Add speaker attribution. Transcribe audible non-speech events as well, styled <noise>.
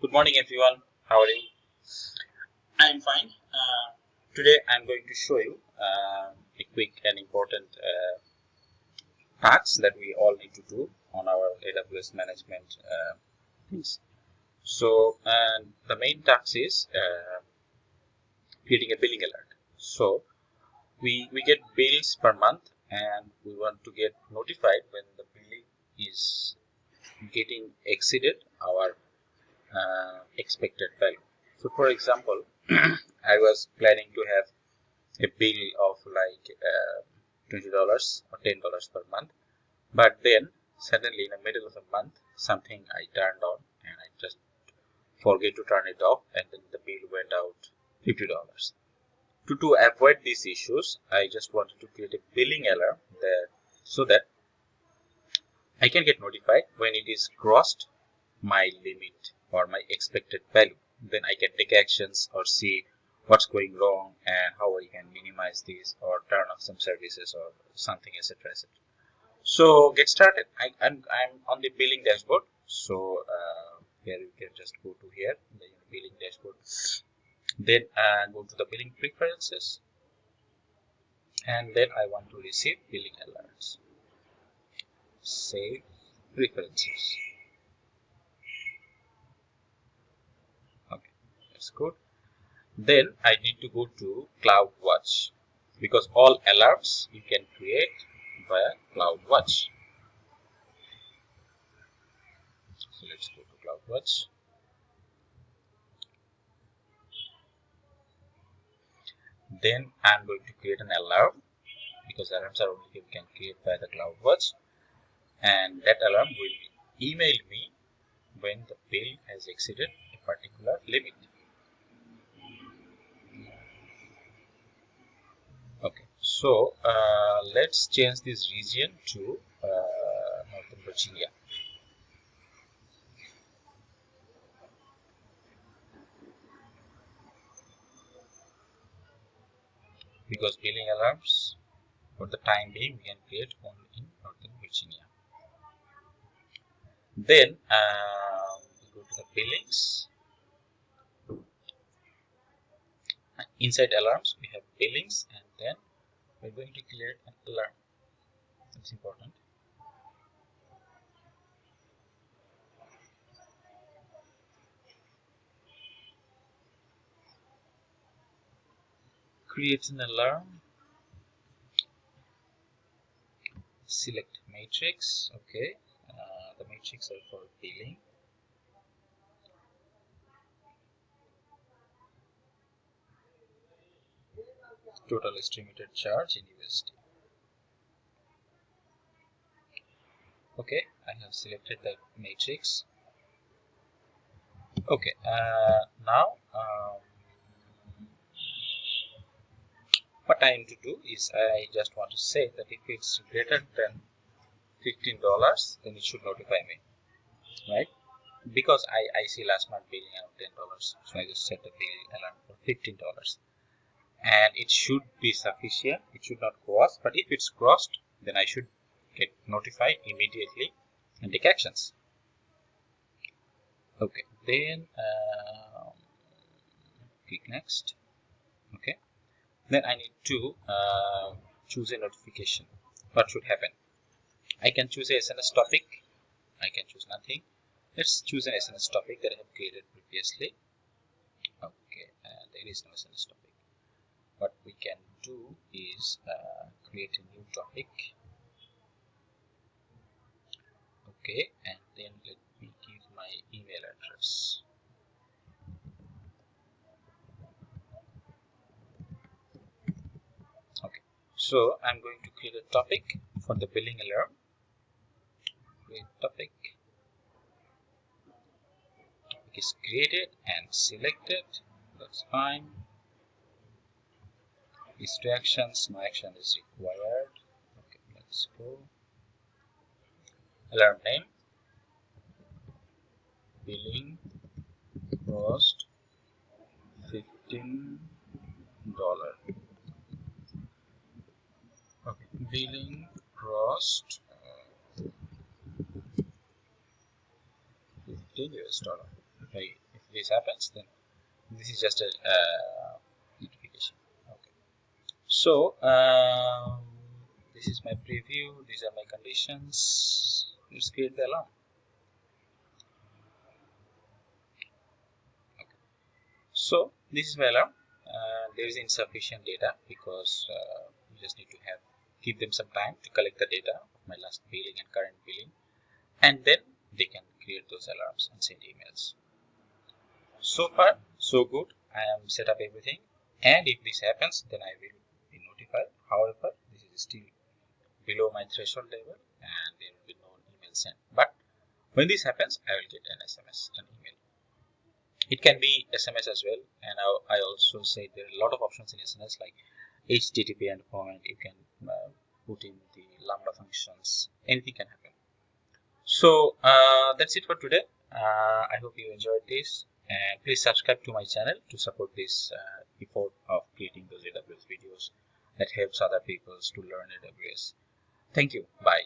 Speaker 1: Good morning everyone. How are you? I'm fine. Uh, today I'm going to show you uh, a quick and important uh, that we all need to do on our AWS management uh, things. So the main task is uh, creating a billing alert. So we, we get bills per month and we want to get notified when the billing is getting exceeded our uh, expected value. So for example, <clears throat> I was planning to have a bill of like uh, $20 or $10 per month. But then suddenly in the middle of the month, something I turned on and I just forget to turn it off and then the bill went out $50. To, to avoid these issues, I just wanted to create a billing alarm there so that I can get notified when it is crossed my limit or my expected value. Then I can take actions or see what's going wrong and how I can minimize this or turn off some services or something etc etc. So get started. I, am I'm, I'm on the billing dashboard. So uh, here you can just go to here the billing dashboard. Then uh, go to the billing preferences and then I want to receive billing alerts. Save preferences. Good then I need to go to CloudWatch because all alerts you can create via CloudWatch so let's go to CloudWatch then I'm going to create an alarm because alarms are only you can create by the CloudWatch and that alarm will email me when the bill has exceeded a particular limit So uh, let's change this region to uh, Northern Virginia. Because billing alarms for the time being we can create only in Northern Virginia. Then uh, go to the billings. Inside alarms we have billings and then we're going to create an alarm that's important. Create an alarm select matrix. Okay. Uh, the matrix are for billing total estimated charge in USD. Okay, I have selected the matrix. Okay, uh, now um, what I need to do is I just want to say that if it's greater than $15 then it should notify me right because I, I see last month billing around $10 so I just set the bill alarm for $15 and it should be sufficient. It should not cross but if it's crossed then I should get notified immediately and take actions. Okay then um, click next. Okay then I need to uh, choose a notification. What should happen? I can choose a SNS topic. I can choose nothing. Let's choose an SNS topic that I have created previously. Okay and there is no SNS topic what we can do is uh, create a new topic. Okay and then let me give my email address. Okay so I'm going to create a topic for the billing alarm. Create topic. Topic is created and selected. That's fine is two actions no action is required. Okay let's go. Alarm name billing cost 15 dollar. Okay billing cost uh, 15 US dollar if this happens then this is just a uh, okay so um, this is my preview. These are my conditions. Let's create the alarm. Okay. so this is my alarm uh, there is insufficient data because uh, you just need to have give them some time to collect the data of my last billing and current billing and then they can create those alarms and send emails. So far so good. I am set up everything and if this happens then i will however this is still below my threshold level and there will be no email sent. But when this happens i will get an sms an email. It can be sms as well and i, I also say there are a lot of options in SNS like http endpoint you can uh, put in the lambda functions. Anything can happen. So uh, that's it for today. Uh, i hope you enjoyed this and please subscribe to my channel to support this uh, effort of creating those aws videos that helps other people to learn aws thank you. Bye